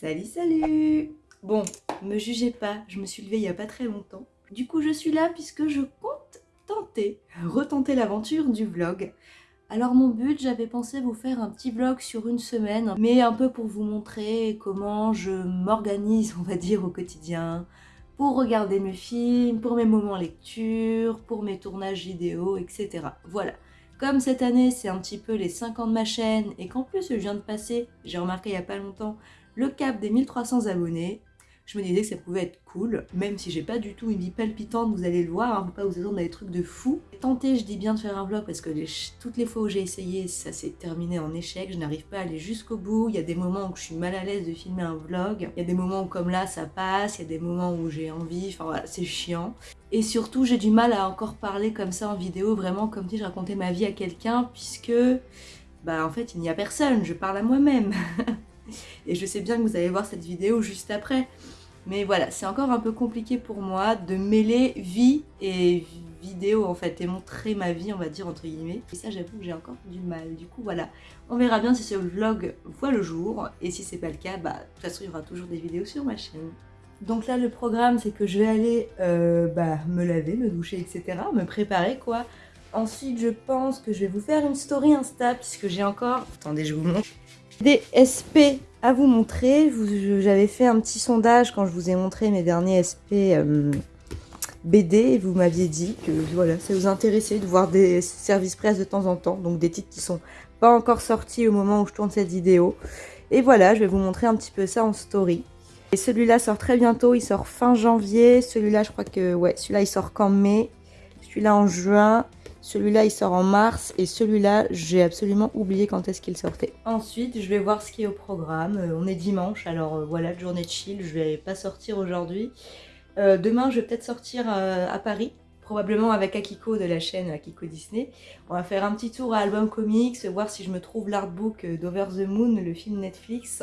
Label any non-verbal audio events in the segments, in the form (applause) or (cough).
Salut, salut Bon, me jugez pas, je me suis levée il y a pas très longtemps. Du coup, je suis là puisque je compte tenter, retenter l'aventure du vlog. Alors mon but, j'avais pensé vous faire un petit vlog sur une semaine, mais un peu pour vous montrer comment je m'organise, on va dire, au quotidien, pour regarder mes films, pour mes moments lecture, pour mes tournages vidéo, etc. Voilà. Comme cette année, c'est un petit peu les 5 ans de ma chaîne, et qu'en plus, je viens de passer, j'ai remarqué il n'y a pas longtemps, le cap des 1300 abonnés, je me disais que ça pouvait être cool, même si j'ai pas du tout une vie palpitante, vous allez le voir, hein, faut pas vous attendre à des trucs de fou. Tenter, je dis bien de faire un vlog parce que toutes les fois où j'ai essayé, ça s'est terminé en échec, je n'arrive pas à aller jusqu'au bout, il y a des moments où je suis mal à l'aise de filmer un vlog, il y a des moments où comme là ça passe, il y a des moments où j'ai envie, enfin voilà, c'est chiant. Et surtout, j'ai du mal à encore parler comme ça en vidéo, vraiment comme si je racontais ma vie à quelqu'un, puisque, bah en fait, il n'y a personne, je parle à moi-même. (laughs) Et je sais bien que vous allez voir cette vidéo juste après. Mais voilà, c'est encore un peu compliqué pour moi de mêler vie et vidéo en fait, et montrer ma vie, on va dire, entre guillemets. Et ça, j'avoue que j'ai encore du mal. Du coup, voilà, on verra bien si ce vlog voit le jour. Et si c'est pas le cas, bah, de toute façon, il y aura toujours des vidéos sur ma chaîne. Donc là, le programme, c'est que je vais aller euh, bah, me laver, me doucher, etc. Me préparer, quoi. Ensuite, je pense que je vais vous faire une story Insta, puisque j'ai encore... Attendez, je vous montre. Des SP à vous montrer. J'avais fait un petit sondage quand je vous ai montré mes derniers SP euh, BD et vous m'aviez dit que voilà, ça vous intéressait de voir des services presse de temps en temps, donc des titres qui sont pas encore sortis au moment où je tourne cette vidéo. Et voilà, je vais vous montrer un petit peu ça en story. Et celui-là sort très bientôt, il sort fin janvier. Celui-là, je crois que, ouais, celui-là, il sort qu'en mai. Celui-là en juin. Celui-là, il sort en mars et celui-là, j'ai absolument oublié quand est-ce qu'il sortait. Ensuite, je vais voir ce qui est au programme. Euh, on est dimanche, alors euh, voilà, journée de chill. Je vais pas sortir aujourd'hui. Euh, demain, je vais peut-être sortir à Paris, probablement avec Akiko de la chaîne Akiko Disney. On va faire un petit tour à Album Comics, voir si je me trouve l'artbook d'Over the Moon, le film Netflix.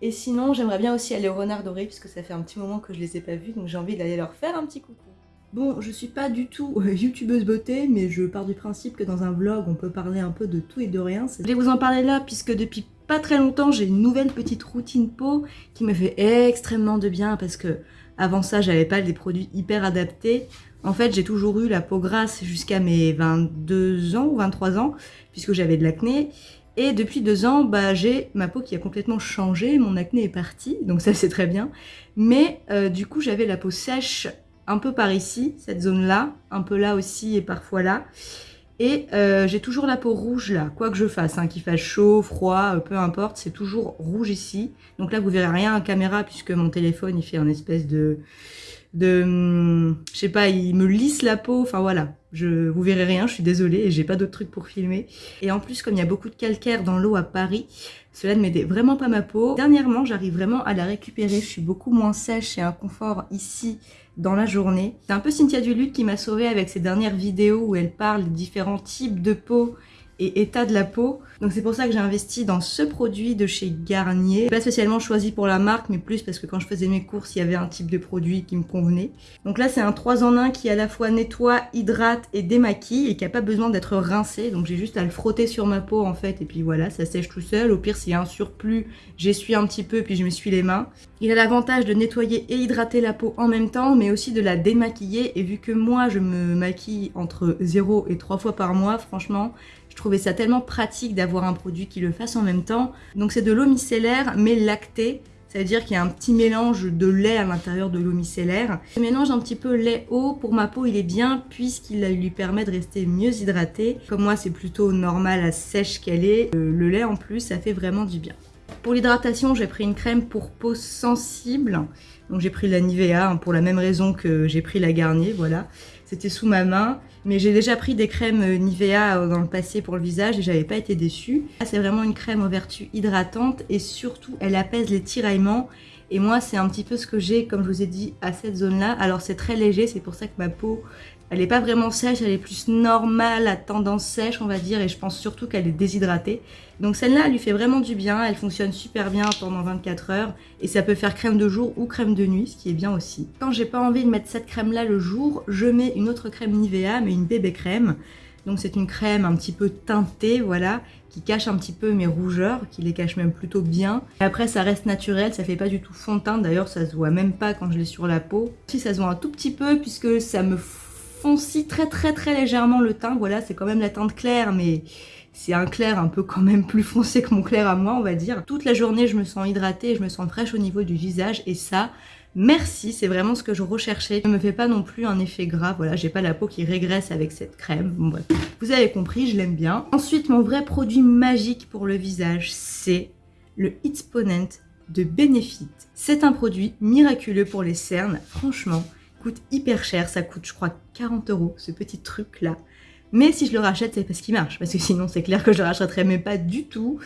Et sinon, j'aimerais bien aussi aller au Renard Doré, puisque ça fait un petit moment que je les ai pas vus, donc j'ai envie d'aller leur faire un petit coucou. Bon, je suis pas du tout euh, (laughs) youtubeuse beauté, mais je pars du principe que dans un vlog, on peut parler un peu de tout et de rien. Je vais vous en parler là, puisque depuis pas très longtemps, j'ai une nouvelle petite routine peau qui me fait extrêmement de bien, parce que avant ça, j'avais pas des produits hyper adaptés. En fait, j'ai toujours eu la peau grasse jusqu'à mes 22 ans ou 23 ans, puisque j'avais de l'acné. Et depuis deux ans, bah, j'ai ma peau qui a complètement changé, mon acné est parti, donc ça c'est très bien. Mais euh, du coup, j'avais la peau sèche un peu par ici, cette zone-là, un peu là aussi et parfois là. Et euh, j'ai toujours la peau rouge là, quoi que je fasse, hein, qu'il fasse chaud, froid, euh, peu importe, c'est toujours rouge ici. Donc là, vous verrez rien en caméra puisque mon téléphone, il fait un espèce de... de je sais pas, il me lisse la peau, enfin voilà. Je, vous verrez rien, je suis désolée et j'ai pas d'autres trucs pour filmer. Et en plus, comme il y a beaucoup de calcaire dans l'eau à Paris, cela ne m'aidait vraiment pas ma peau. Dernièrement, j'arrive vraiment à la récupérer. Je suis beaucoup moins sèche et un confort ici dans la journée. C'est un peu Cynthia Duluth qui m'a sauvée avec ses dernières vidéos où elle parle des différents types de peau et état de la peau. Donc c'est pour ça que j'ai investi dans ce produit de chez Garnier. Pas spécialement choisi pour la marque, mais plus parce que quand je faisais mes courses, il y avait un type de produit qui me convenait. Donc là, c'est un 3 en 1 qui à la fois nettoie, hydrate et démaquille et qui a pas besoin d'être rincé. Donc j'ai juste à le frotter sur ma peau en fait et puis voilà, ça sèche tout seul. Au pire, s'il y a un surplus, j'essuie un petit peu puis je m'essuie les mains. Il a l'avantage de nettoyer et hydrater la peau en même temps, mais aussi de la démaquiller. Et vu que moi, je me maquille entre 0 et 3 fois par mois, franchement, je trouvais ça tellement pratique d'avoir un produit qui le fasse en même temps. Donc c'est de l'eau micellaire mais lactée. Ça veut dire qu'il y a un petit mélange de lait à l'intérieur de l'eau micellaire. Je mélange un petit peu lait-eau. Pour ma peau, il est bien puisqu'il lui permet de rester mieux hydratée. Comme moi, c'est plutôt normal à sèche qu'elle est. Euh, le lait en plus, ça fait vraiment du bien. Pour l'hydratation, j'ai pris une crème pour peau sensible. Donc j'ai pris la Nivea hein, pour la même raison que j'ai pris la Garnier, voilà. C'était sous ma main. Mais j'ai déjà pris des crèmes Nivea euh, dans le passé pour le visage et j'avais pas été déçue. C'est vraiment une crème aux vertus hydratantes et surtout elle apaise les tiraillements. Et moi c'est un petit peu ce que j'ai comme je vous ai dit à cette zone là. Alors c'est très léger, c'est pour ça que ma peau elle n'est pas vraiment sèche, elle est plus normale, à tendance sèche on va dire, et je pense surtout qu'elle est déshydratée. Donc celle-là, elle lui fait vraiment du bien, elle fonctionne super bien pendant 24 heures, et ça peut faire crème de jour ou crème de nuit, ce qui est bien aussi. Quand j'ai pas envie de mettre cette crème-là le jour, je mets une autre crème Nivea, mais une bébé crème. Donc c'est une crème un petit peu teintée, voilà, qui cache un petit peu mes rougeurs, qui les cache même plutôt bien. Après ça reste naturel, ça fait pas du tout fond de teint, d'ailleurs ça se voit même pas quand je l'ai sur la peau. Si ça se voit un tout petit peu puisque ça me foncie très très très légèrement le teint, voilà, c'est quand même la teinte claire mais c'est un clair un peu quand même plus foncé que mon clair à moi, on va dire. Toute la journée, je me sens hydratée, je me sens fraîche au niveau du visage et ça, Merci, c'est vraiment ce que je recherchais. Ne me fait pas non plus un effet gras, voilà, j'ai pas la peau qui régresse avec cette crème. Vous avez compris, je l'aime bien. Ensuite, mon vrai produit magique pour le visage, c'est le Hitsponent de Benefit. C'est un produit miraculeux pour les cernes, franchement, coûte hyper cher, ça coûte je crois 40 euros ce petit truc là. Mais si je le rachète, c'est parce qu'il marche, parce que sinon c'est clair que je le rachèterais mais pas du tout.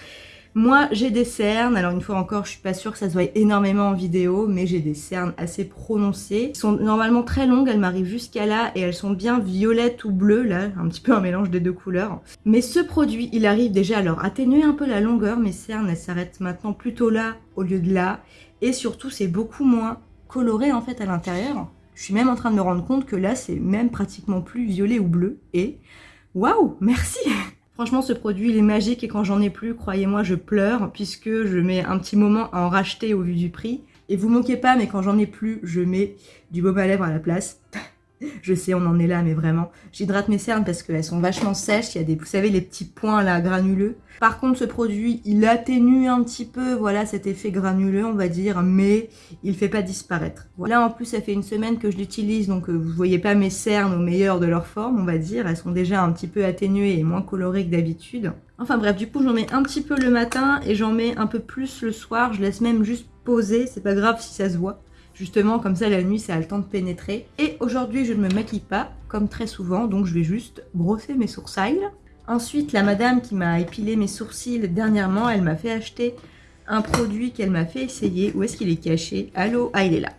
Moi, j'ai des cernes. Alors, une fois encore, je suis pas sûre que ça se voit énormément en vidéo, mais j'ai des cernes assez prononcées. Elles sont normalement très longues, elles m'arrivent jusqu'à là, et elles sont bien violettes ou bleues, là, un petit peu un mélange des deux couleurs. Mais ce produit, il arrive déjà à atténuer un peu la longueur. Mes cernes, elles s'arrêtent maintenant plutôt là, au lieu de là. Et surtout, c'est beaucoup moins coloré, en fait, à l'intérieur. Je suis même en train de me rendre compte que là, c'est même pratiquement plus violet ou bleu. Et waouh, merci (laughs) Franchement, ce produit, il est magique et quand j'en ai plus, croyez-moi, je pleure puisque je mets un petit moment à en racheter au vu du prix. Et vous moquez pas, mais quand j'en ai plus, je mets du baume à lèvres à la place. (laughs) Je sais, on en est là, mais vraiment. J'hydrate mes cernes parce qu'elles sont vachement sèches. Il y a des, vous savez, les petits points là, granuleux. Par contre, ce produit, il atténue un petit peu, voilà, cet effet granuleux, on va dire, mais il fait pas disparaître. Là, en plus, ça fait une semaine que je l'utilise, donc euh, vous voyez pas mes cernes au meilleur de leur forme, on va dire. Elles sont déjà un petit peu atténuées et moins colorées que d'habitude. Enfin bref, du coup, j'en mets un petit peu le matin et j'en mets un peu plus le soir. Je laisse même juste poser, c'est pas grave si ça se voit. Justement, comme ça, la nuit, ça a le temps de pénétrer. Et aujourd'hui, je ne me maquille pas, comme très souvent, donc je vais juste brosser mes sourcils. Ensuite, la madame qui m'a épilé mes sourcils dernièrement, elle m'a fait acheter un produit qu'elle m'a fait essayer. Où est-ce qu'il est caché? Allô? Ah, il est là.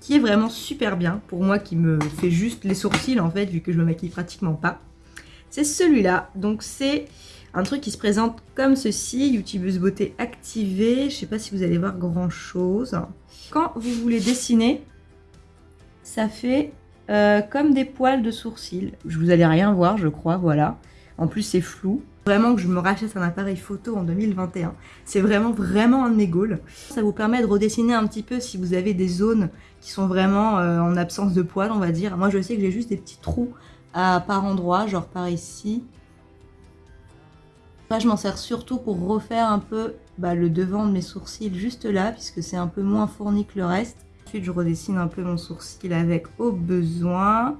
Qui est vraiment super bien, pour moi qui me fait juste les sourcils, en fait, vu que je me maquille pratiquement pas. C'est celui-là. Donc, c'est un truc qui se présente comme ceci, YouTubeuse beauté activée. Je sais pas si vous allez voir grand chose. Quand vous voulez dessiner, ça fait euh, comme des poils de sourcils. Vous allez rien voir, je crois, voilà. En plus, c'est flou. Vraiment que je me rachète un appareil photo en 2021. C'est vraiment, vraiment un goals. Ça vous permet de redessiner un petit peu si vous avez des zones qui sont vraiment euh, en absence de poils, on va dire. Moi, je sais que j'ai juste des petits trous à par endroit, genre par ici. Là, je m'en sers surtout pour refaire un peu bah, le devant de mes sourcils juste là, puisque c'est un peu moins fourni que le reste. Ensuite, je redessine un peu mon sourcil avec au besoin.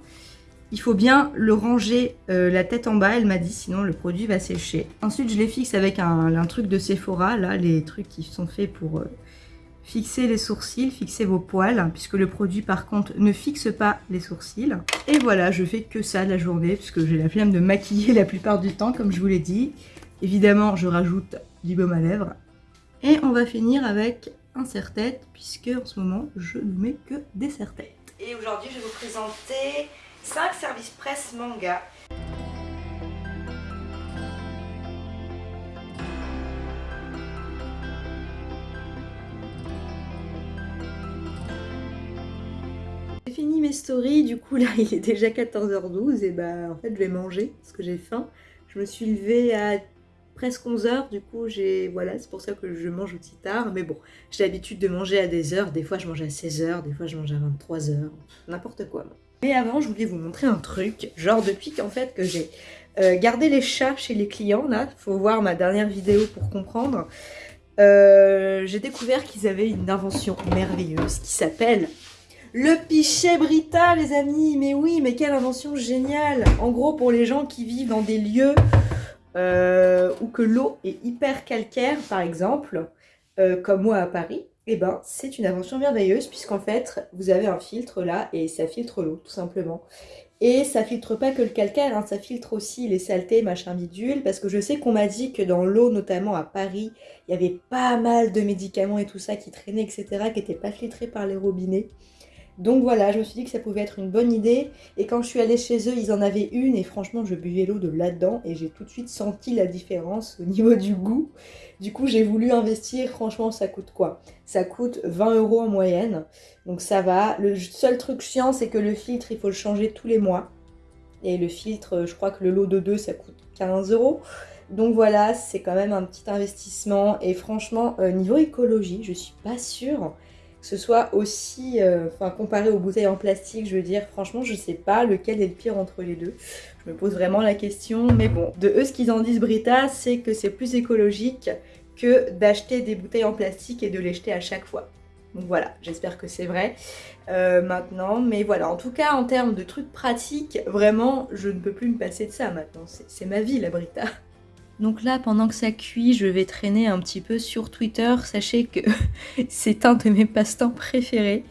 Il faut bien le ranger euh, la tête en bas, elle m'a dit, sinon le produit va sécher. Ensuite, je les fixe avec un, truc de Sephora, là, les trucs qui sont faits pour euh, fixer les sourcils, fixer vos poils, puisque le produit, par contre, ne fixe pas les sourcils. Et voilà, je fais que ça la journée, puisque j'ai la flemme de maquiller (laughs) la plupart du temps, comme je vous l'ai dit. Évidemment, je rajoute du baume à lèvres. Et on va finir avec un serre-tête, puisque en ce moment, je ne mets que des serre-têtes. Et aujourd'hui, je vais vous présenter 5 services presse manga. J'ai fini mes stories, du coup là (laughs) il est déjà 14h12 et bah en fait je vais manger parce que j'ai faim. Je me suis levée à presque 11 heures, du coup j'ai voilà c'est pour ça que je mange aussi tard, mais bon j'ai l'habitude de manger à des heures, des fois je mange à 16 heures, des fois je mange à 23 heures, n'importe quoi. Mais avant je voulais vous montrer un truc, genre depuis qu'en fait que j'ai euh, gardé les chats chez les clients là, faut voir ma dernière vidéo pour comprendre, euh, j'ai découvert qu'ils avaient une invention merveilleuse qui s'appelle le pichet Brita, les amis. Mais oui, mais quelle invention géniale. En gros, pour les gens qui vivent dans des lieux euh, ou que l'eau est hyper calcaire par exemple, euh, comme moi à Paris, eh ben c'est une invention merveilleuse puisqu'en fait vous avez un filtre là et ça filtre l'eau tout simplement. Et ça filtre pas que le calcaire, hein, ça filtre aussi les saletés, machin bidule, parce que je sais qu'on m'a dit que dans l'eau, notamment à Paris, il y avait pas mal de médicaments et tout ça qui traînaient, etc., qui n'étaient pas filtrés par les robinets. Donc voilà, je me suis dit que ça pouvait être une bonne idée. Et quand je suis allée chez eux, ils en avaient une. Et franchement, je buvais l'eau de là-dedans. Et j'ai tout de suite senti la différence au niveau du goût. Du coup, j'ai voulu investir. Franchement, ça coûte quoi? Ça coûte 20 euros en moyenne. Donc ça va. Le seul truc chiant, c'est que le filtre, il faut le changer tous les mois. Et le filtre, je crois que le lot de deux, ça coûte 15 euros. Donc voilà, c'est quand même un petit investissement. Et franchement, niveau écologie, je suis pas sûre ce soit aussi, euh, comparé aux bouteilles en plastique, je veux dire, franchement, je sais pas lequel est le pire entre les deux. Je me pose vraiment la question, mais bon, de eux, ce qu'ils en disent, Brita, c'est que c'est plus écologique que d'acheter des bouteilles en plastique et de les jeter à chaque fois. Donc voilà, j'espère que c'est vrai euh, maintenant. Mais voilà, en tout cas, en termes de trucs pratiques, vraiment, je ne peux plus me passer de ça maintenant. C'est ma vie, la Brita. Donc là, pendant que ça cuit, je vais traîner un petit peu sur Twitter. Sachez que (laughs) c'est un de mes passe-temps préférés.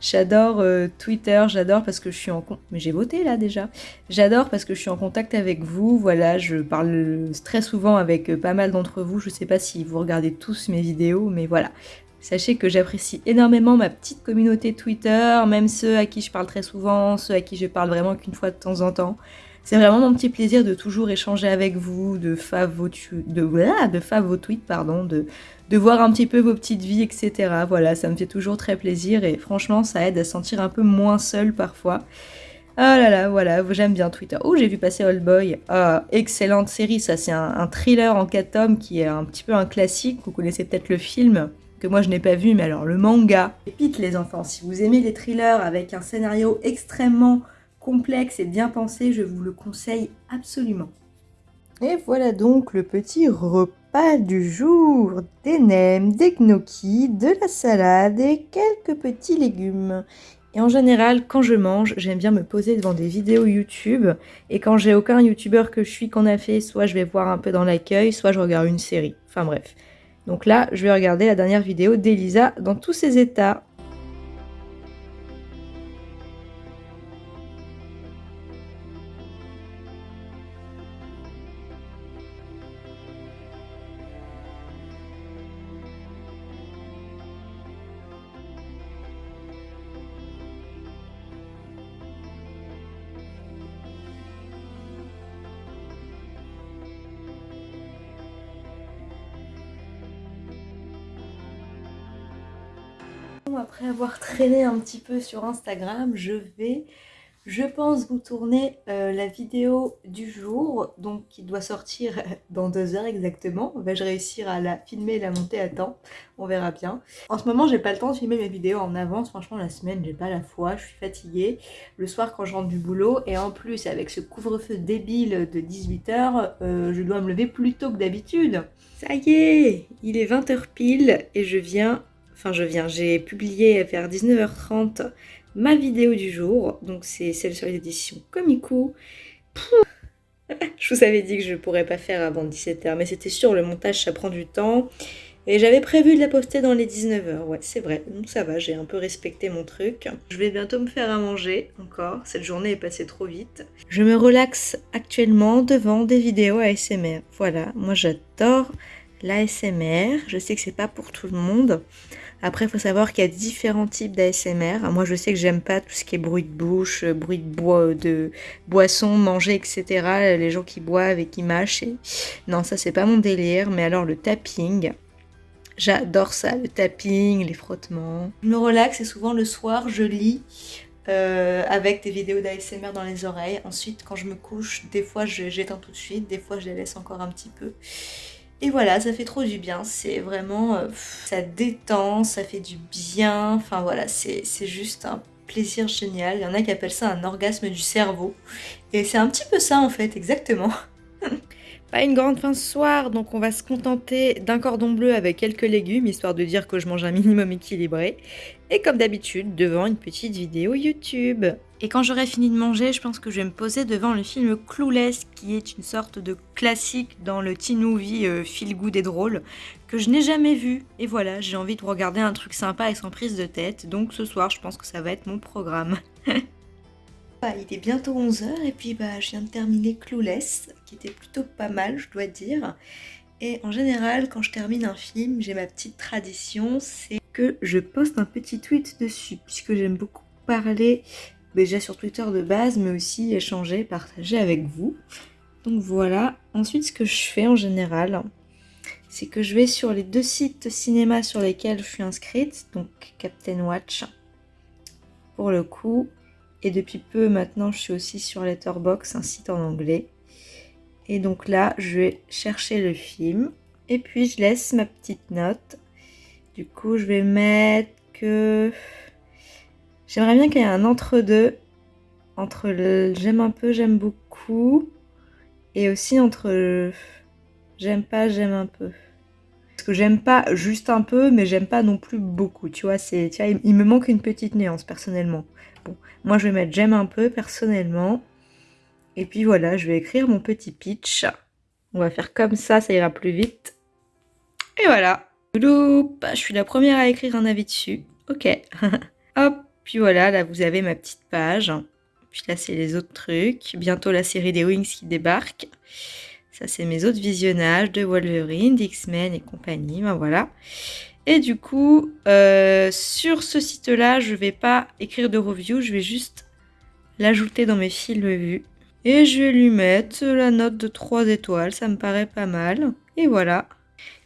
J'adore euh, Twitter, j'adore parce que je suis en... Mais j'ai voté là déjà. J'adore parce que je suis en contact avec vous. Voilà, je parle très souvent avec euh, pas mal d'entre vous. Je sais pas si vous regardez tous mes vidéos, mais voilà. Sachez que j'apprécie énormément ma petite communauté Twitter, même ceux à qui je parle très souvent, ceux à qui je parle vraiment qu'une fois de temps en temps. C'est vraiment mon petit plaisir de toujours échanger avec vous, de faire vos, de, de vos tweets, pardon, de, voir un petit peu vos petites vies, etc. Voilà, ça me fait toujours très plaisir et franchement, ça aide à se sentir un peu moins seul parfois. Oh là là, voilà, j'aime bien Twitter. Oh, j'ai vu passer Old Boy. Ah, excellente série, ça c'est un, un, thriller en 4 tomes qui est un petit peu un classique. Vous connaissez peut-être le film, que moi je n'ai pas vu, mais alors le manga. Pépite les enfants, si vous aimez les thrillers avec un scénario extrêmement complexe et bien pensé, je vous le conseille absolument. Et voilà donc le petit repas du jour. Des nems, des gnocchis, de la salade et quelques petits légumes. Et en général, quand je mange, j'aime bien me poser devant des vidéos YouTube. Et quand j'ai aucun YouTuber que je suis qu'on a fait, soit je vais voir un peu dans l'accueil, soit je regarde une série. Enfin bref. Donc là, je vais regarder la dernière vidéo d'Elisa dans tous ses états. Après avoir traîné un petit peu sur Instagram, je vais, je pense, vous tourner euh, la vidéo du jour, donc qui doit sortir dans deux heures exactement. Vais-je réussir à la filmer et la monter à temps? On verra bien. En ce moment, j'ai pas le temps de filmer mes vidéos en avance. Franchement, la semaine, j'ai pas la foi, je suis fatiguée. Le soir, quand je rentre du boulot, et en plus, avec ce couvre-feu débile de 18h, euh, je dois me lever plus tôt que d'habitude. Ça y est, il est 20h pile et je viens enfin je viens, j'ai publié vers 19h30 ma vidéo du jour, donc c'est celle sur les éditions Comico. (laughs) je vous avais dit que je ne pourrais pas faire avant 17h, mais c'était sûr, le montage ça prend du temps. Et j'avais prévu de la poster dans les 19h, ouais c'est vrai, donc ça va, j'ai un peu respecté mon truc. Je vais bientôt me faire à manger encore, cette journée est passée trop vite. Je me relaxe actuellement devant des vidéos ASMR, voilà, moi j'adore l'ASMR, je sais que c'est pas pour tout le monde. Après, il faut savoir qu'il y a différents types d'ASMR. Moi, je sais que j'aime pas tout ce qui est bruit de bouche, euh, bruit de bois, de boisson, manger, etc. Les gens qui boivent et qui mâchent. Non, ça, c'est pas mon délire. Mais alors, le tapping, j'adore ça. Le tapping, les frottements. Je me relaxe et souvent le soir, je lis. Euh, avec des vidéos d'ASMR dans les oreilles. Ensuite, quand je me couche, des fois j'éteins tout de suite, des fois je les laisse encore un petit peu. Et voilà, ça fait trop du bien, c'est vraiment, euh, ça détend, ça fait du bien, enfin voilà, c'est juste un plaisir génial. Il y en a qui appellent ça un orgasme du cerveau. Et c'est un petit peu ça en fait, exactement. (laughs) Pas une grande fin ce soir, donc on va se contenter d'un cordon bleu avec quelques légumes, histoire de dire que je mange un minimum équilibré. Et comme d'habitude, devant une petite vidéo YouTube. Et quand j'aurai fini de manger, je pense que je vais me poser devant le film Clueless, qui est une sorte de classique dans le teen movie euh, feel good et drôle, que je n'ai jamais vu. Et voilà, j'ai envie de regarder un truc sympa et sans prise de tête, donc ce soir, je pense que ça va être mon programme. (laughs) Bah, il est bientôt 11h et puis bah, je viens de terminer Clueless, qui était plutôt pas mal, je dois dire. Et en général, quand je termine un film, j'ai ma petite tradition, c'est que je poste un petit tweet dessus, puisque j'aime beaucoup parler déjà sur Twitter de base, mais aussi échanger, partager avec vous. Donc voilà. Ensuite, ce que je fais en général, c'est que je vais sur les deux sites cinéma sur lesquels je suis inscrite, donc Captain Watch, pour le coup, Et depuis peu maintenant, je suis aussi sur Letterboxd, un site en anglais. Et donc là, je vais chercher le film. Et puis je laisse ma petite note. Du coup, je vais mettre que... J'aimerais bien qu'il y ait un entre-deux. Entre le j'aime un peu, j'aime beaucoup. Et aussi entre j'aime pas, j'aime un peu. Parce que j'aime pas juste un peu, mais j'aime pas non plus beaucoup. Tu vois, c'est, il me manque une petite nuance personnellement. Moi je vais mettre j'aime un peu personnellement. Et puis voilà, je vais écrire mon petit pitch. On va faire comme ça, ça ira plus vite. Et voilà. Je suis la première à écrire un avis dessus. Ok. (laughs) Hop, puis voilà, là vous avez ma petite page. Puis là c'est les autres trucs. Bientôt la série des Wings qui débarque. Ça c'est mes autres visionnages de Wolverine, d'X-Men et compagnie. Ben voilà. Et du coup, euh, sur ce site-là, je vais pas écrire de review, je vais juste l'ajouter dans mes films vus. Et je vais lui mettre la note de 3 étoiles, ça me paraît pas mal. Et voilà.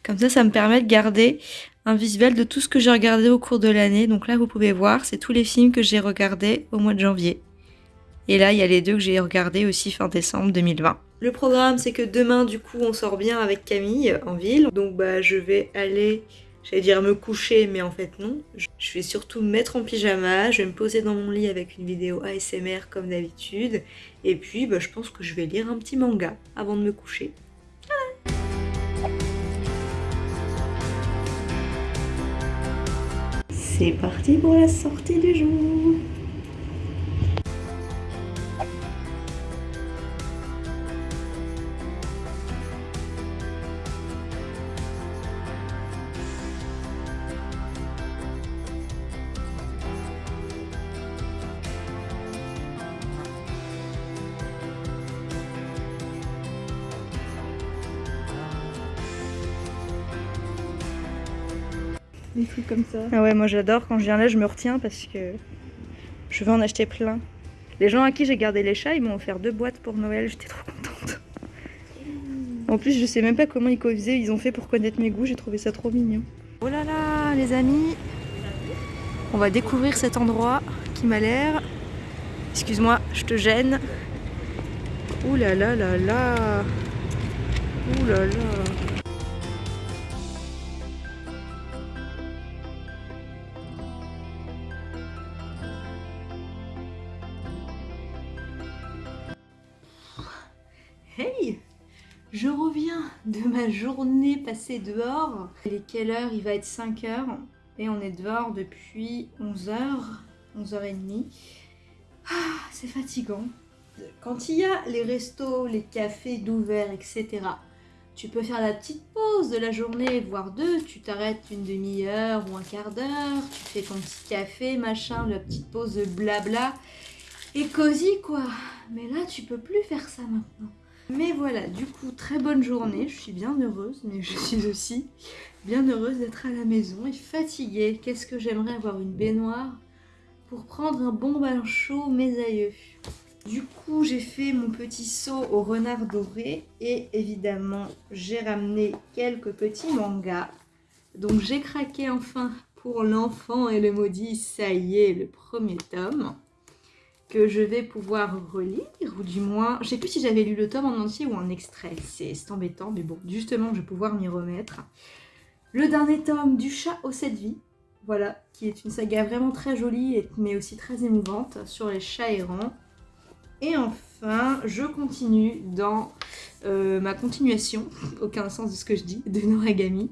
Comme ça, ça me permet de garder un visuel de tout ce que j'ai regardé au cours de l'année. Donc là, vous pouvez voir, c'est tous les films que j'ai regardés au mois de janvier. Et là, il y a les deux que j'ai regardés aussi fin décembre 2020. Le programme, c'est que demain, du coup, on sort bien avec Camille en ville. Donc bah, je vais aller J'allais dire me coucher, mais en fait non. Je vais surtout me mettre en pyjama, je vais me poser dans mon lit avec une vidéo ASMR comme d'habitude. Et puis bah, je pense que je vais lire un petit manga avant de me coucher. C'est parti pour la sortie du jour des trucs comme ça. Ah ouais, moi j'adore. Quand je viens là, je me retiens parce que je veux en acheter plein. Les gens à qui j'ai gardé les chats, ils m'ont offert deux boîtes pour Noël. J'étais trop contente. En plus, je sais même pas comment ils faisaient. Ils ont fait pour connaître mes goûts. J'ai trouvé ça trop mignon. Oh là là, les amis. On va découvrir cet endroit qui m'a l'air. Excuse-moi, je te gêne. Ouh là là là là. Ouh là là. Ma journée passée dehors. Il est quelle heure? Il va être 5 heures. Et on est dehors depuis 11h, 11h30. Ah, c'est fatigant. Quand il y a les restos, les cafés d'ouvert, etc., tu peux faire la petite pause de la journée, voire deux. Tu t'arrêtes une demi-heure ou un quart d'heure, tu fais ton petit café, machin, la petite pause de blabla. Et cosy quoi. Mais là, tu peux plus faire ça maintenant. Mais voilà, du coup, très bonne journée. Je suis bien heureuse, mais je suis aussi bien heureuse d'être à la maison et fatiguée. Qu'est-ce que j'aimerais avoir une baignoire pour prendre un bon bain chaud, mes aïeux? Du coup, j'ai fait mon petit saut au renard doré et évidemment, j'ai ramené quelques petits mangas. Donc j'ai craqué enfin pour l'enfant et le maudit, ça y est, le premier tome que je vais pouvoir relire, ou du moins, je sais plus si j'avais lu le tome en entier ou en extrait, c'est embêtant, mais bon, justement, je vais pouvoir m'y remettre. Le dernier tome du chat aux sept vies, voilà, qui est une saga vraiment très jolie, mais aussi très émouvante, sur les chats errants. Et enfin, je continue dans euh, ma continuation, (laughs) aucun sens de ce que je dis, de Noragami.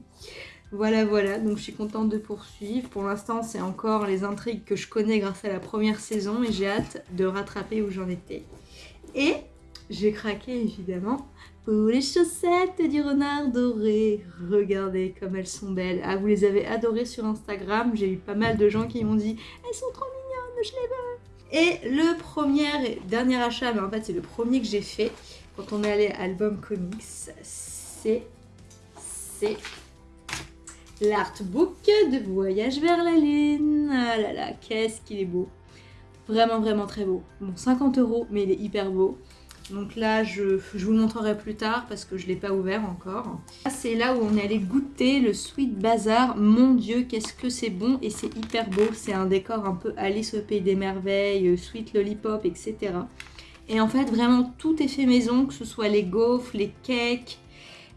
Voilà, voilà, donc je suis contente de poursuivre. Pour l'instant, c'est encore les intrigues que je connais grâce à la première saison et j'ai hâte de rattraper où j'en étais. Et j'ai craqué évidemment pour les chaussettes du renard doré. Regardez comme elles sont belles. Ah, vous les avez adorées sur Instagram. J'ai eu pas mal de gens qui m'ont dit « Elles sont trop mignonnes, je les veux !» Et le premier et dernier achat, mais en fait c'est le premier que j'ai fait quand on est allé à Album Comics, c'est... c'est l'artbook de Voyage vers la Lune. Ah là là, qu'est-ce qu'il est beau. Vraiment, vraiment très beau. Bon, 50 euros, mais il est hyper beau. Donc là, je, vous le montrerai plus tard parce que je ne l'ai pas ouvert encore. C'est là où on est allé goûter le Sweet Bazaar. Mon Dieu, qu'est-ce que c'est bon et c'est hyper beau. C'est un décor un peu Alice au Pays des Merveilles, euh, Sweet Lollipop, etc. Et en fait, vraiment, tout est fait maison, que ce soit les gaufres, les cakes,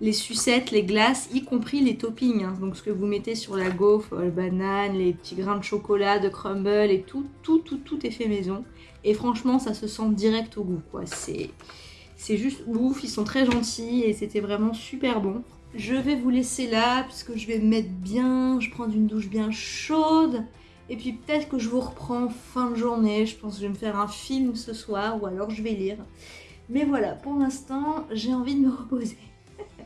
les sucettes, les glaces, y compris les toppings. Hein. Donc ce que vous mettez sur la gaufre, les bananes, les petits grains de chocolat, de crumble et tout, tout, tout, tout est fait maison. Et franchement, ça se sent direct au goût, quoi. C'est juste ouf, ils sont très gentils et c'était vraiment super bon. Je vais vous laisser là, puisque je vais me mettre bien, je prends une douche bien chaude. Et puis peut-être que je vous reprends fin de journée, je pense que je vais me faire un film ce soir, ou alors je vais lire. Mais voilà, pour l'instant, j'ai envie de me reposer.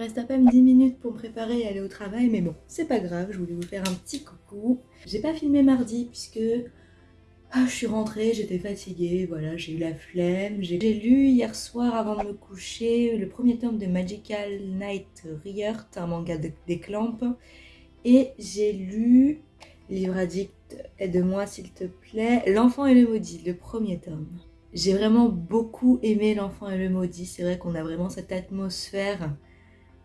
reste à peine 10 minutes pour me préparer et aller au travail, mais bon, c'est pas grave, je voulais vous faire un petit coucou. J'ai pas filmé mardi puisque ah, je suis rentrée, j'étais fatiguée, voilà, j'ai eu la flemme. J'ai lu hier soir avant de me coucher le premier tome de Magical Night Riert, un manga des clampes. Et j'ai lu Livre addict, aide-moi s'il te plaît, L'enfant et le maudit, le premier tome. J'ai vraiment beaucoup aimé L'enfant et le maudit, c'est vrai qu'on a vraiment cette atmosphère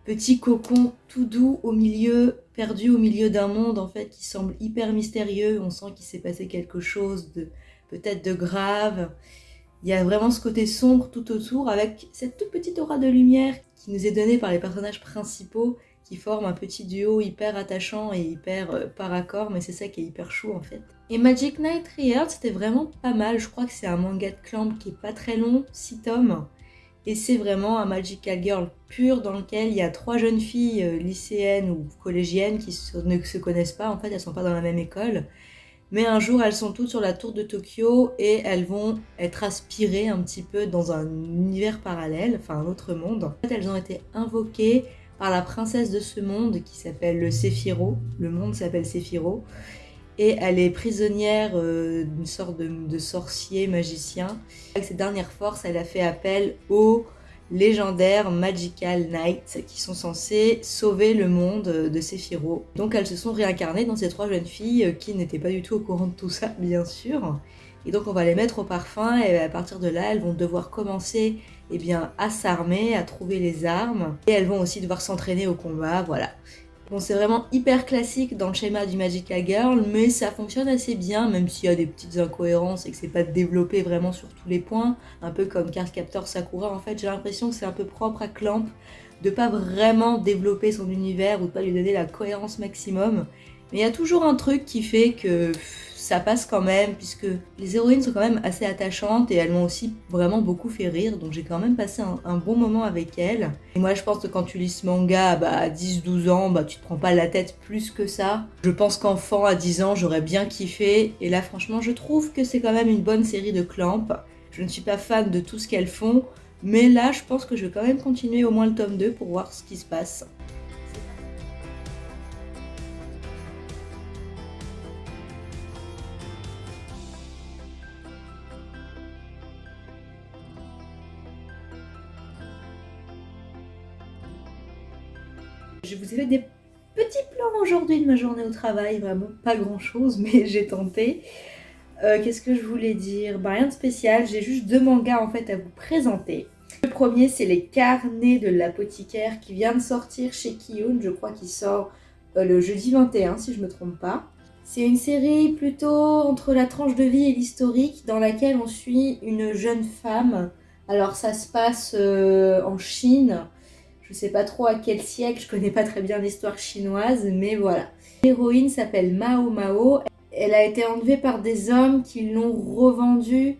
petit cocon tout doux au milieu, perdu au milieu d'un monde en fait qui semble hyper mystérieux. On sent qu'il s'est passé quelque chose de peut-être de grave. Il y a vraiment ce côté sombre tout autour avec cette toute petite aura de lumière qui nous est donnée par les personnages principaux qui forment un petit duo hyper attachant et hyper euh, par accord, mais c'est ça qui est hyper chou en fait. Et Magic Knight Rehearsed, c'était vraiment pas mal, je crois que c'est un manga de clamp qui est pas très long, 6 tomes, et c'est vraiment un Magical Girl pur dans lequel il y a trois jeunes filles euh, lycéennes ou collégiennes qui ne se connaissent pas, en fait elles sont pas dans la même école. Mais un jour elles sont toutes sur la tour de Tokyo et elles vont être aspirées un petit peu dans un univers parallèle, enfin un autre monde. En fait elles ont été invoquées par la princesse de ce monde qui s'appelle le Séphiro, le monde s'appelle Séphiro et elle est prisonnière euh, d'une sorte de, sorcier magicien. Avec ses dernières forces, elle a fait appel aux légendaires Magical Knights qui sont censés sauver le monde de Sephiroth. Donc elles se sont réincarnées dans ces trois jeunes filles euh, qui n'étaient pas du tout au courant de tout ça, bien sûr. Et donc on va les mettre au parfum et à partir de là, elles vont devoir commencer eh bien, à s'armer, à trouver les armes. Et elles vont aussi devoir s'entraîner au combat, voilà. Bon, c'est vraiment hyper classique dans le schéma du Magical Girl, mais ça fonctionne assez bien, même s'il y a des petites incohérences et que c'est pas développé vraiment sur tous les points. Un peu comme Card Captor Sakura, en fait, j'ai l'impression que c'est un peu propre à Clamp de pas vraiment développer son univers ou de pas lui donner la cohérence maximum. Mais il y a toujours un truc qui fait que ça passe quand même, puisque les héroïnes sont quand même assez attachantes et elles m'ont aussi vraiment beaucoup fait rire, donc j'ai quand même passé un, bon moment avec elles. Et moi je pense que quand tu lis ce manga bah, à 10-12 ans, bah, tu te prends pas la tête plus que ça. Je pense qu'enfant à 10 ans j'aurais bien kiffé, et là franchement je trouve que c'est quand même une bonne série de clamps. Je ne suis pas fan de tout ce qu'elles font, mais là je pense que je vais quand même continuer au moins le tome 2 pour voir ce qui se passe. Des petits plans aujourd'hui de ma journée au travail, vraiment pas grand chose, mais (laughs) j'ai tenté. Euh, qu'est-ce que je voulais dire? Bah, Rien de spécial, j'ai juste deux mangas en fait à vous présenter. Le premier c'est les carnets de l'apothicaire qui vient de sortir chez Kiyun, je crois qu'il sort euh, le jeudi 21 si je me trompe pas. C'est une série plutôt entre la tranche de vie et l'historique dans laquelle on suit une jeune femme. Alors ça se passe euh, en Chine, je sais pas trop à quel siècle, je connais pas très bien l'histoire chinoise, mais voilà. L'héroïne s'appelle Mao Mao. Elle a été enlevée par des hommes qui l'ont revendue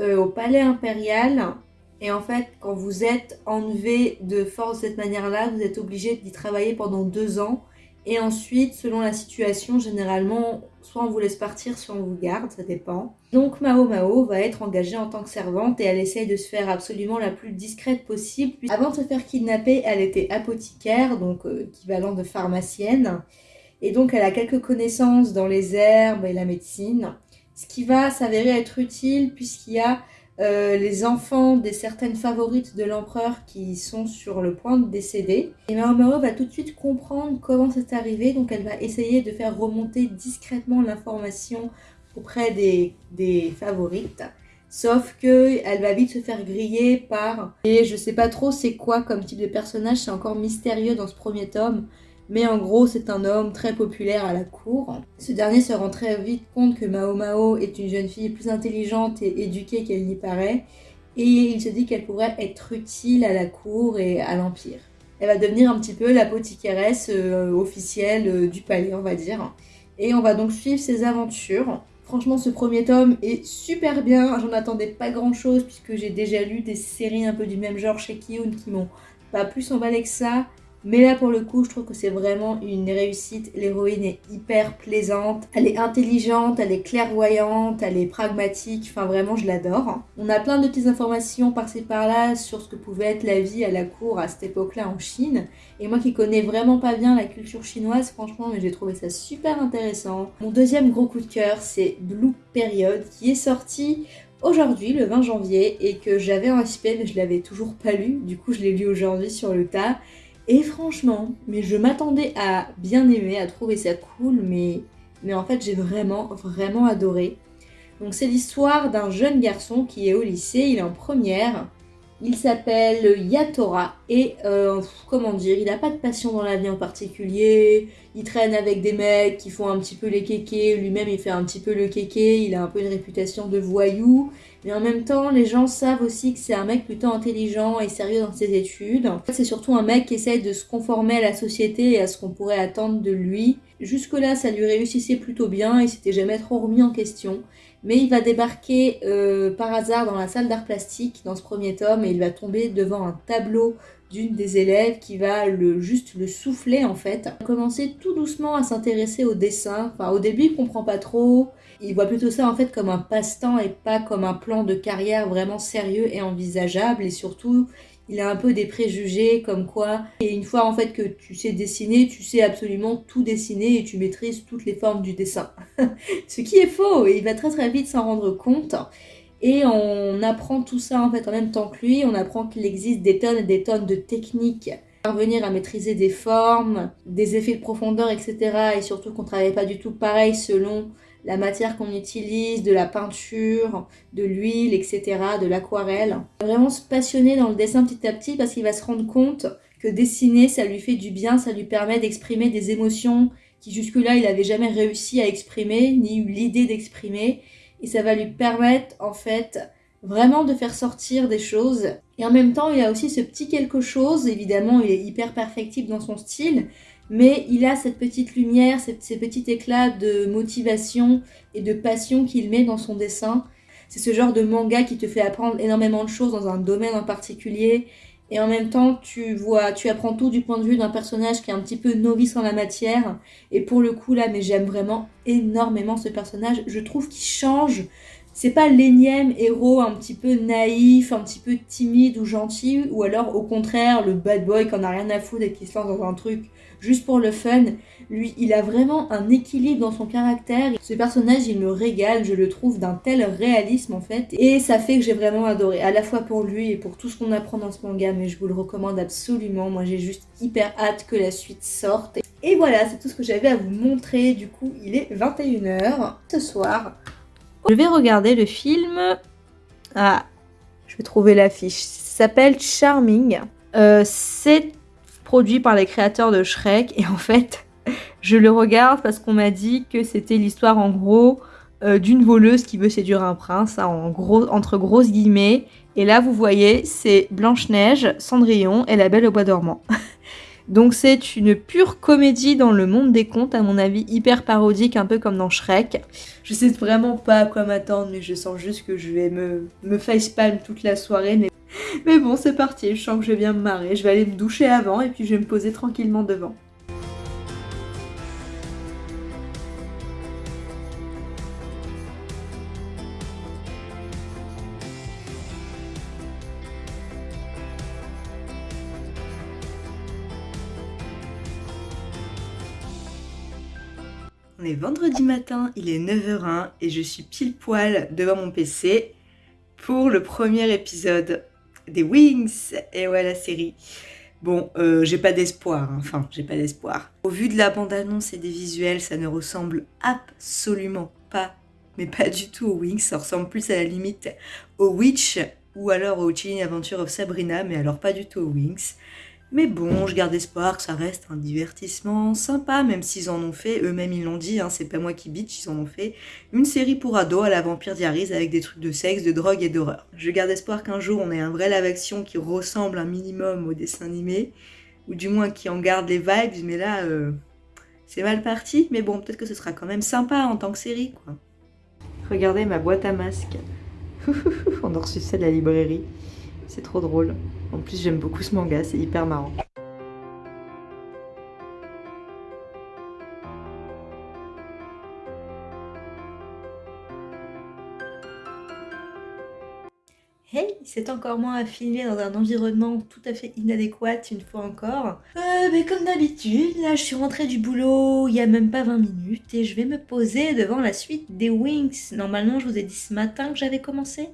euh, au palais impérial. Et en fait, quand vous êtes enlevé de force de cette manière-là, vous êtes obligé d'y travailler pendant deux ans. Et ensuite, selon la situation, généralement, soit on vous laisse partir, soit on vous garde, ça dépend. Donc Mao Mao va être engagée en tant que servante et elle essaye de se faire absolument la plus discrète possible. Avant de se faire kidnapper, elle était apothicaire, donc euh, équivalent de pharmacienne. Et donc elle a quelques connaissances dans les herbes et la médecine, ce qui va s'avérer être utile puisqu'il y a euh, les enfants des certaines favorites de l'empereur qui sont sur le point de décéder. Et Mao va tout de suite comprendre comment c'est arrivé, donc elle va essayer de faire remonter discrètement l'information auprès des, des favorites. Sauf que elle va vite se faire griller par... Et je sais pas trop c'est quoi comme type de personnage, c'est encore mystérieux dans ce premier tome. Mais en gros, c'est un homme très populaire à la cour. Ce dernier se rend très vite compte que Mao Mao est une jeune fille plus intelligente et éduquée qu'elle n'y paraît, et il se dit qu'elle pourrait être utile à la cour et à l'Empire. Elle va devenir un petit peu l'apothicairesse euh, officielle euh, du palais, on va dire. Et on va donc suivre ses aventures. Franchement, ce premier tome est super bien. J'en attendais pas grand chose puisque j'ai déjà lu des séries un peu du même genre chez Kiyun qui m'ont pas plus emballé que ça. Mais là, pour le coup, je trouve que c'est vraiment une réussite. L'héroïne est hyper plaisante. Elle est intelligente, elle est clairvoyante, elle est pragmatique. Enfin, vraiment, je l'adore. On a plein de petites informations par-ci par-là sur ce que pouvait être la vie à la cour à cette époque-là en Chine. Et moi qui connais vraiment pas bien la culture chinoise, franchement, j'ai trouvé ça super intéressant. Mon deuxième gros coup de cœur, c'est Blue Period, qui est sorti aujourd'hui, le 20 janvier, et que j'avais en SP, mais je l'avais toujours pas lu. Du coup, je l'ai lu aujourd'hui sur le tas. Et franchement, mais je m'attendais à bien aimer, à trouver ça cool, mais, en fait j'ai vraiment, vraiment adoré. Donc c'est l'histoire d'un jeune garçon qui est au lycée, il est en première, il s'appelle Yatora et euh, comment dire, il n'a pas de passion dans la vie en particulier, il traîne avec des mecs qui font un petit peu les kékés, lui-même il fait un petit peu le kéké, il a un peu une réputation de voyou, mais en même temps, les gens savent aussi que c'est un mec plutôt intelligent et sérieux dans ses études. C'est surtout un mec qui essaye de se conformer à la société et à ce qu'on pourrait attendre de lui. Jusque-là, ça lui réussissait plutôt bien, il s'était jamais trop remis en question. Mais il va débarquer euh, par hasard dans la salle d'art plastique dans ce premier tome et il va tomber devant un tableau d'une des élèves qui va le, juste le souffler en fait. Commencer tout doucement à s'intéresser au dessin. Enfin, au début, il comprend pas trop. Il voit plutôt ça en fait comme un passe-temps et pas comme un plan de carrière vraiment sérieux et envisageable. Et surtout, il a un peu des préjugés comme quoi, et une fois en fait que tu sais dessiner, tu sais absolument tout dessiner et tu maîtrises toutes les formes du dessin. (laughs) Ce qui est faux, et il va très très vite s'en rendre compte. Et on apprend tout ça en fait en même temps que lui, on apprend qu'il existe des tonnes et des tonnes de techniques parvenir à maîtriser des formes, des effets de profondeur, etc. Et surtout qu'on travaille pas du tout pareil selon la matière qu'on utilise, de la peinture, de l'huile, etc., de l'aquarelle. Vraiment se passionner dans le dessin petit à petit parce qu'il va se rendre compte que dessiner, ça lui fait du bien, ça lui permet d'exprimer des émotions qui jusque-là, il n'avait jamais réussi à exprimer, ni eu l'idée d'exprimer. Et ça va lui permettre, en fait, vraiment de faire sortir des choses. Et en même temps, il a aussi ce petit quelque chose, évidemment, il est hyper perfectible dans son style, mais il a cette petite lumière, ces petits éclats de motivation et de passion qu'il met dans son dessin. C'est ce genre de manga qui te fait apprendre énormément de choses dans un domaine en particulier. Et en même temps, tu vois, tu apprends tout du point de vue d'un personnage qui est un petit peu novice en la matière. Et pour le coup, là, mais j'aime vraiment énormément ce personnage. Je trouve qu'il change c'est pas l'énième héros un petit peu naïf, un petit peu timide ou gentil, ou alors au contraire le bad boy qui en a rien à foutre et qui se lance dans un truc juste pour le fun. Lui, il a vraiment un équilibre dans son caractère. Ce personnage, il me régale, je le trouve d'un tel réalisme en fait. Et ça fait que j'ai vraiment adoré, à la fois pour lui et pour tout ce qu'on apprend dans ce manga, mais je vous le recommande absolument. Moi, j'ai juste hyper hâte que la suite sorte. Et voilà, c'est tout ce que j'avais à vous montrer. Du coup, il est 21h ce soir. Je vais regarder le film. Ah, je vais trouver l'affiche. Ça s'appelle Charming. Euh, c'est produit par les créateurs de Shrek. Et en fait, (laughs) je le regarde parce qu'on m'a dit que c'était l'histoire en gros euh, d'une voleuse qui veut séduire un prince, hein, gros, entre grosses guillemets. Et là, vous voyez, c'est Blanche-Neige, Cendrillon et la Belle au Bois dormant. (laughs) Donc c'est une pure comédie dans le monde des contes, à mon avis, hyper parodique, un peu comme dans Shrek. Je sais vraiment pas à quoi m'attendre, mais je sens juste que je vais me, me facepalm toute la soirée. Mais, (laughs) mais bon, c'est parti, je sens que je vais bien me marrer. Je vais aller me doucher avant et puis je vais me poser tranquillement devant. On vendredi matin, il est 9h01 et je suis pile poil devant mon PC pour le premier épisode des Wings. Et ouais, la série. Bon, euh, j'ai pas d'espoir, hein. enfin, j'ai pas d'espoir. Au vu de la bande-annonce et des visuels, ça ne ressemble absolument pas, mais pas du tout aux Wings. Ça ressemble plus à la limite aux Witch ou alors au Chilling Adventure of Sabrina, mais alors pas du tout aux Wings. Mais bon, je garde espoir que ça reste un divertissement sympa, même s'ils en ont fait, eux-mêmes ils l'ont dit, hein, c'est pas moi qui bitch, ils en ont fait, une série pour ados à la Vampire Diaries avec des trucs de sexe, de drogue et d'horreur. Je garde espoir qu'un jour on ait un vrai live-action qui ressemble un minimum au dessin animé, ou du moins qui en garde les vibes, mais là, euh, c'est mal parti, mais bon, peut-être que ce sera quand même sympa en tant que série, quoi. Regardez ma boîte à masques. (laughs) on a reçu ça de la librairie. C'est trop drôle. En plus, j'aime beaucoup ce manga, c'est hyper marrant. Hey, c'est encore moins à filmer dans un environnement tout à fait inadéquat une fois encore. Euh, mais comme d'habitude, là je suis rentrée du boulot il y a même pas 20 minutes et je vais me poser devant la suite des Wings. Normalement, je vous ai dit ce matin que j'avais commencé,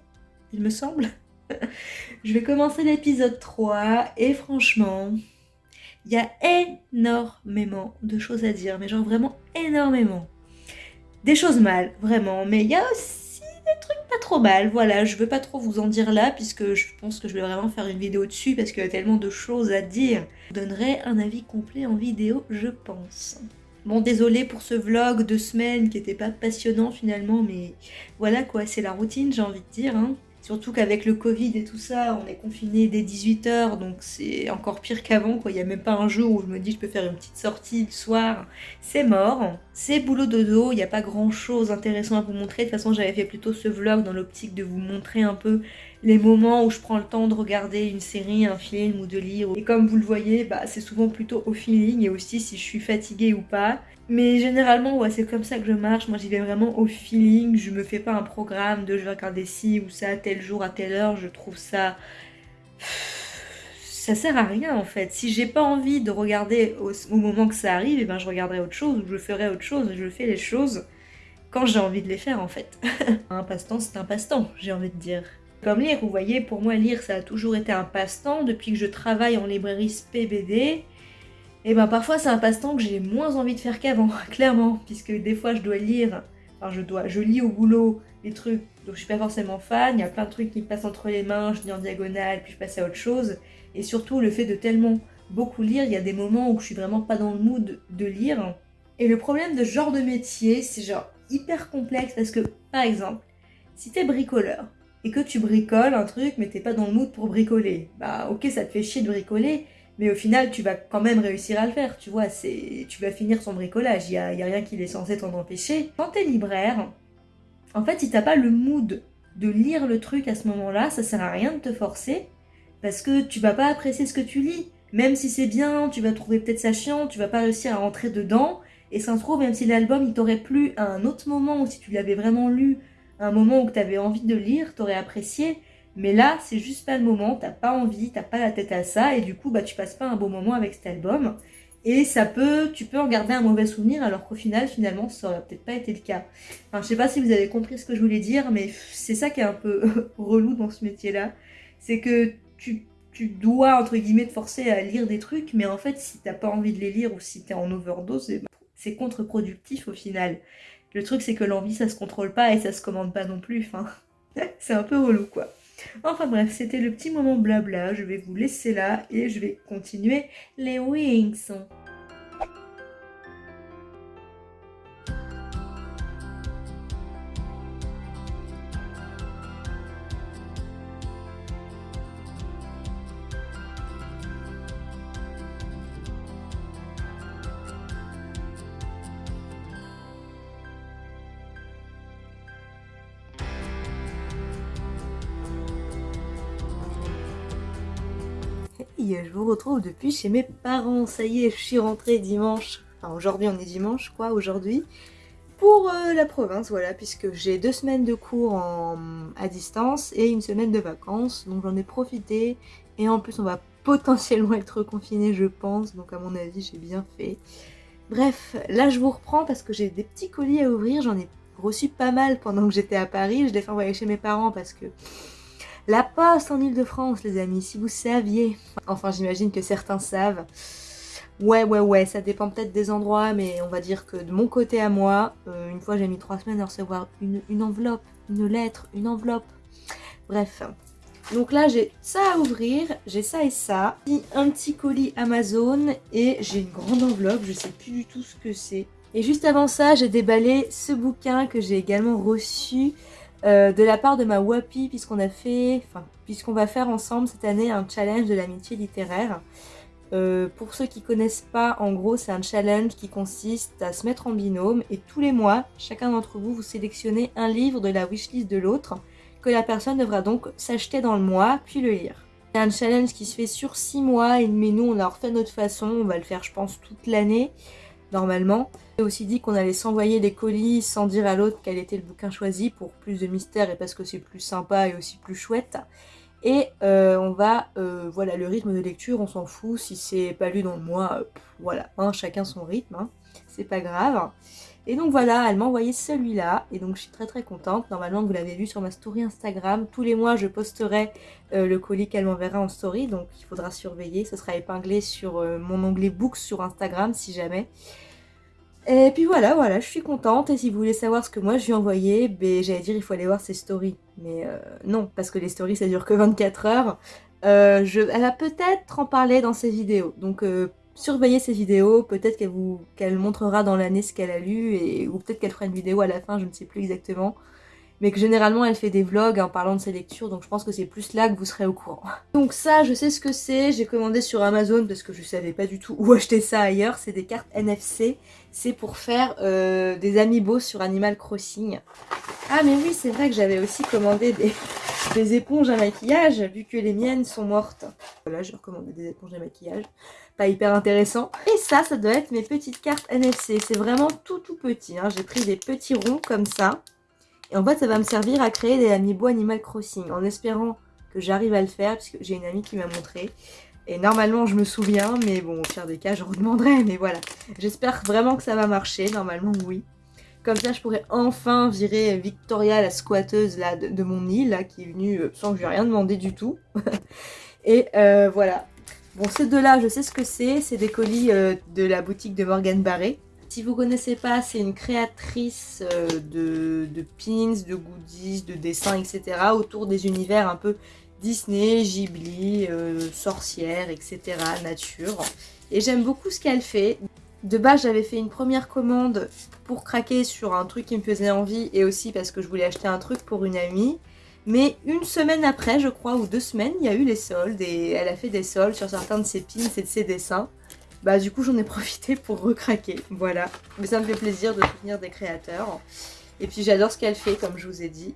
il me semble. (laughs) je vais commencer l'épisode 3 et franchement, il y a énormément de choses à dire, mais genre vraiment énormément. Des choses mal, vraiment, mais il y a aussi des trucs pas trop mal, voilà, je veux pas trop vous en dire là, puisque je pense que je vais vraiment faire une vidéo dessus, parce qu'il y a tellement de choses à dire. Je donnerai un avis complet en vidéo, je pense. Bon, désolé pour ce vlog de semaine qui était pas passionnant finalement, mais voilà quoi, c'est la routine, j'ai envie de dire. Hein. Surtout qu'avec le Covid et tout ça, on est confiné dès 18h, donc c'est encore pire qu'avant. Il n'y a même pas un jour où je me dis je peux faire une petite sortie le soir. C'est mort. C'est boulot dodo, il n'y a pas grand chose d'intéressant à vous montrer. De toute façon, j'avais fait plutôt ce vlog dans l'optique de vous montrer un peu les moments où je prends le temps de regarder une série, un film ou de lire. Et comme vous le voyez, bah, c'est souvent plutôt au feeling et aussi si je suis fatiguée ou pas. Mais généralement, ouais, c'est comme ça que je marche. Moi, j'y vais vraiment au feeling. Je me fais pas un programme de je vais regarder ci ou ça, tel jour, à telle heure. Je trouve ça... Ça sert à rien, en fait. Si j'ai pas envie de regarder au, moment que ça arrive, et eh ben, je regarderai autre chose ou je ferai autre chose. Je fais les choses quand j'ai envie de les faire, en fait. (laughs) un passe-temps, c'est un passe-temps, j'ai envie de dire. Comme lire, vous voyez, pour moi, lire, ça a toujours été un passe-temps. Depuis que je travaille en librairie SPBD, et ben parfois c'est un passe-temps que j'ai moins envie de faire qu'avant, (laughs) clairement, puisque des fois je dois lire, enfin je dois, je lis au boulot des trucs. Dont je suis pas forcément fan, il y a plein de trucs qui me passent entre les mains, je lis en diagonale, puis je passe à autre chose, et surtout le fait de tellement beaucoup lire, il y a des moments où je suis vraiment pas dans le mood de lire. Et le problème de ce genre de métier, c'est genre hyper complexe parce que, par exemple, si t'es bricoleur, et que tu bricoles un truc mais t'es pas dans le mood pour bricoler, bah ok ça te fait chier de bricoler, mais au final, tu vas quand même réussir à le faire, tu vois, c'est, tu vas finir son bricolage, il n'y a, y a rien qui est censé t'en empêcher. Quand t'es libraire, en fait, si t'as pas le mood de lire le truc à ce moment-là, ça sert à rien de te forcer, parce que tu vas pas apprécier ce que tu lis. Même si c'est bien, tu vas trouver peut-être ça chiant, tu vas pas réussir à rentrer dedans, et ça se même si l'album il t'aurait plu à un autre moment, ou si tu l'avais vraiment lu un moment où tu avais envie de lire, t'aurais apprécié, mais là, c'est juste pas le moment, t'as pas envie, t'as pas la tête à ça, et du coup, bah, tu passes pas un bon moment avec cet album. Et ça peut, tu peux en garder un mauvais souvenir, alors qu'au final, finalement, ça aurait peut-être pas été le cas. Enfin, je sais pas si vous avez compris ce que je voulais dire, mais c'est ça qui est un peu (laughs) relou dans ce métier-là. C'est que tu, dois, entre guillemets, te forcer à lire des trucs, mais en fait, si t'as pas envie de les lire ou si t'es en overdose, c'est contre-productif au final. Le truc, c'est que l'envie, ça se contrôle pas et ça se commande pas non plus. Enfin, (laughs) c'est un peu relou, quoi. Enfin bref, c'était le petit moment blabla, je vais vous laisser là et je vais continuer les wings. Retrouve depuis chez mes parents. Ça y est, je suis rentrée dimanche. Enfin, aujourd'hui, on est dimanche, quoi, aujourd'hui. Pour euh, la province, voilà, puisque j'ai deux semaines de cours à distance et une semaine de vacances. Donc j'en ai profité. Et en plus, on va (laughs) potentiellement être confiné, je pense. Donc à mon avis, j'ai bien fait. Bref, là je vous reprends parce que j'ai des petits colis à ouvrir, j'en ai reçu pas mal pendant que j'étais à Paris, je l'ai fait envoyer chez mes parents parce que la poste en Ile-de-France les amis, si vous saviez, enfin j'imagine que certains savent, ouais ouais ouais, ça dépend peut-être des endroits, mais on va dire que de mon côté à moi, euh, une fois j'ai mis trois semaines à recevoir une, enveloppe, une lettre, une enveloppe, bref, donc là, j'ai ça à ouvrir, j'ai ça et ça. Un petit colis Amazon et j'ai une grande enveloppe, je sais plus du tout ce que c'est. Et juste avant ça, j'ai déballé ce bouquin que j'ai également reçu euh, de la part de ma WAPI puisqu'on a fait, enfin, puisqu'on va faire ensemble cette année un challenge de l'amitié littéraire. Euh, pour ceux qui connaissent pas, en gros, c'est un challenge qui consiste à se mettre en binôme et tous les mois, chacun d'entre vous, vous sélectionnez un livre de la wishlist de l'autre que la personne devra donc s'acheter dans le mois, puis le lire. C'est un challenge qui se fait sur 6 mois, mais nous on l'a refait notre façon, on va le faire je pense toute l'année, normalement. J'ai aussi dit qu'on allait s'envoyer des colis sans dire à l'autre quel était le bouquin choisi, pour plus de mystère et parce que c'est plus sympa et aussi plus chouette. Et euh, on va, euh, voilà, le rythme de lecture, on s'en fout, si c'est pas lu dans le mois, euh, voilà, hein, chacun son rythme, hein, c'est pas grave. Et donc voilà, elle m'a envoyé celui-là, et donc je suis très très contente. Normalement, vous l'avez vu sur ma story Instagram, tous les mois je posterai euh, le colis qu'elle m'enverra en story, donc il faudra surveiller. Ce sera épinglé sur euh, mon onglet Books sur Instagram si jamais. Et puis voilà, voilà, je suis contente. Et si vous voulez savoir ce que moi je lui ai envoyé, ben, j'allais dire il faut aller voir ses stories. Mais euh, non, parce que les stories ça dure que 24 heures. je, elle va peut-être en parler dans ses vidéos. Donc surveillez ses vidéos, peut-être qu'elle vous qu'elle montrera dans l'année ce qu'elle a lu, et, ou peut-être qu'elle fera une vidéo à la fin, je ne sais plus exactement. Mais que généralement elle fait des vlogs en parlant de ses lectures, donc je pense que c'est plus là que vous serez au courant. (laughs) Donc ça, je sais ce que c'est, j'ai commandé sur Amazon parce que je savais pas du tout où (laughs) acheter ça ailleurs, c'est des cartes NFC, c'est pour faire euh, des amiibo sur Animal Crossing. Ah mais oui, c'est vrai que j'avais aussi commandé (laughs) des, éponges à maquillage, vu que les miennes sont mortes. Voilà, j'ai recommandé des éponges à maquillage pas hyper intéressant. Et ça, ça doit être mes petites cartes NFC. C'est vraiment tout tout petit. Hein. J'ai pris des petits ronds comme ça. Et en fait, ça va me servir à créer des amiibo Animal Crossing. En espérant que j'arrive à le faire, puisque j'ai une amie qui m'a montré. Et normalement, je me souviens, mais bon, au pire des cas, je redemanderai. Mais voilà, j'espère vraiment que ça va marcher. Normalement, oui. Comme ça, je pourrais enfin virer Victoria, la squatteuse là, de, mon île, là, qui est venue euh, sans que je lui ai rien demandé du tout. (laughs) Et euh, voilà, Bon, ces deux-là, je sais ce que c'est. C'est des colis euh, de la boutique de Morgan Barré. Si vous connaissez pas, c'est une créatrice euh, de, pins, de goodies, de dessins, etc. autour des univers un peu Disney, Ghibli, euh, sorcières, etc. nature. Et j'aime beaucoup ce qu'elle fait. De base, j'avais fait une première commande pour craquer sur un truc qui me faisait envie et aussi parce que je voulais acheter un truc pour une amie. Mais une semaine après, je crois, ou deux semaines, il y a eu les soldes et elle a fait des soldes sur certains de ses pins et de ses dessins. Bah du coup j'en ai profité pour recraquer, voilà. Mais ça me fait plaisir de soutenir des créateurs. Et puis j'adore ce qu'elle fait, comme je vous ai dit.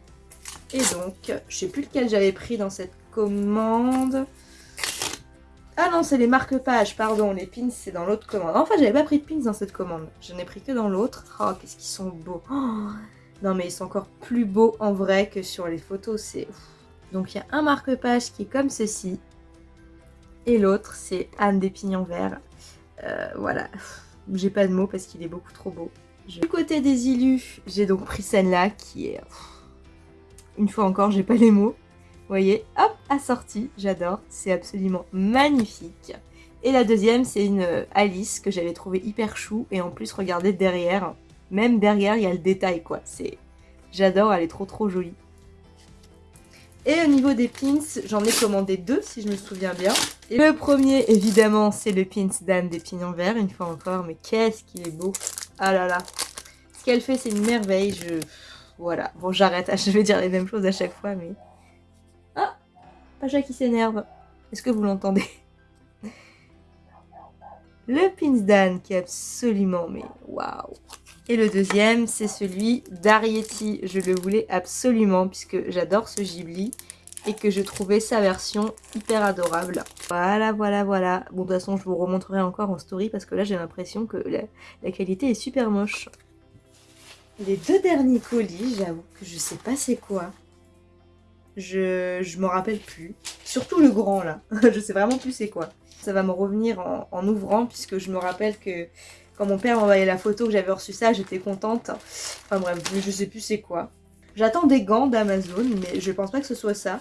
Et donc, je sais plus lequel j'avais pris dans cette commande. Ah non, c'est les marque-pages, pardon. Les pins, c'est dans l'autre commande. Enfin, j'avais pas pris de pins dans cette commande. Je n'ai pris que dans l'autre. Oh, qu'est-ce qu'ils sont beaux. Oh, non mais ils sont encore plus beaux en vrai que sur les photos. c'est Donc il y a un marque-page qui est comme ceci. Et l'autre c'est Anne des pignons verts. Euh, voilà, (laughs) j'ai pas de mots parce qu'il est beaucoup trop beau. Du côté des illus, j'ai donc pris celle-là qui est... Une fois encore, j'ai pas les mots. Vous voyez, hop, assortie, j'adore, c'est absolument magnifique. Et la deuxième, c'est une Alice que j'avais trouvé hyper chou. Et en plus, regardez derrière, même derrière, il y a le détail, quoi. C'est, J'adore, elle est trop trop jolie. Et au niveau des pins, j'en ai commandé deux, si je me souviens bien. Et le premier, évidemment, c'est le pins d'Anne des Pignons Verts, une fois encore. Mais qu'est-ce qu'il est beau Ah là là Ce qu'elle fait, c'est une merveille. Je... Voilà. Bon, j'arrête. (laughs) Je vais dire les mêmes choses à chaque fois, mais... Ah Pacha qui s'énerve. Est-ce que vous l'entendez? (laughs) Le pins d'Anne qui est absolument... Mais waouh et le deuxième, c'est celui d'Arietti. Je le voulais absolument puisque j'adore ce Ghibli et que je trouvais sa version hyper adorable. Voilà, voilà, voilà. Bon, de toute façon, je vous remontrerai encore en story parce que là, j'ai l'impression que la, qualité est super moche. Les deux derniers colis, j'avoue que je sais pas c'est quoi. Je, je m'en rappelle plus. Surtout le grand, là. (laughs) je sais vraiment plus c'est quoi. Ça va me revenir en, en ouvrant puisque je me rappelle que Quand mon père m'envoyait la photo que j'avais reçu ça, j'étais contente. Enfin bref, je sais plus c'est quoi. J'attends des gants d'Amazon, mais je pense pas que ce soit ça.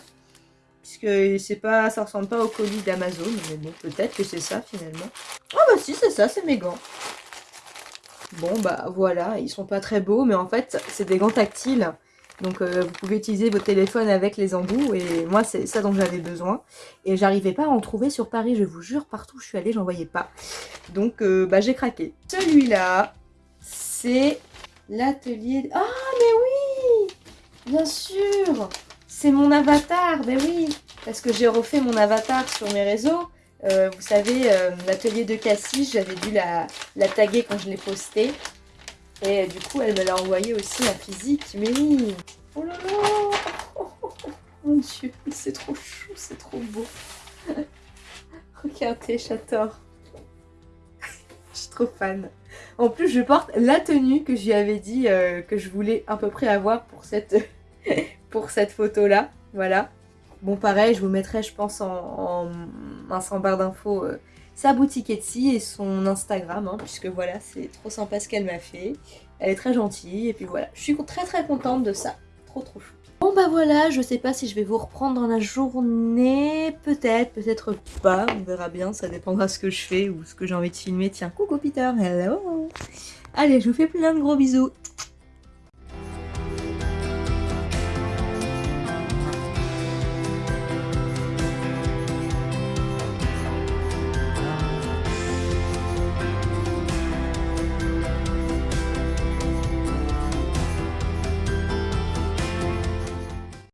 Puisque pas, ça ressemble pas au colis d'Amazon, mais bon, peut-être que c'est ça finalement. Ah bah si, c'est ça, c'est mes gants. Bon bah voilà, ils sont pas très beaux, mais en fait, c'est des gants tactiles. Donc euh, vous pouvez utiliser vos téléphones avec les embouts et moi c'est ça dont j'avais besoin. Et j'arrivais pas à en trouver sur Paris, je vous jure, partout où je suis allée j'en voyais pas. Donc euh, bah j'ai craqué. Celui-là, c'est l'atelier... Ah mais oui Bien sûr C'est mon avatar, ben oui Parce que j'ai refait mon avatar sur mes réseaux. Euh, vous savez, l'atelier de Cassis, j'avais dû la taguer quand je l'ai posté. Et du coup, elle me l'a envoyé aussi en physique. Mais oui Oh là là (laughs) Mon dieu, c'est trop chou, c'est trop beau. (laughs) Regardez, j'adore. (laughs) je suis trop fan. En plus, je porte la tenue que lui avais dit euh, que je voulais à peu près avoir pour cette, pour cette photo-là. Voilà. Bon, pareil, je vous mettrai, je pense, en, en, barre d'infos euh, sa boutique Etsy et son Instagram, hein, puisque voilà, c'est trop sympa ce qu'elle m'a fait. Elle est très gentille, et puis voilà, je suis très très contente de ça. Trop trop chou. Bon bah voilà, je sais pas si je vais vous reprendre dans la journée, peut-être, peut-être pas, on verra bien, ça dépendra ce que je fais ou ce que j'ai envie de filmer. Tiens, coucou Peter, hello Allez, je vous fais plein de gros bisous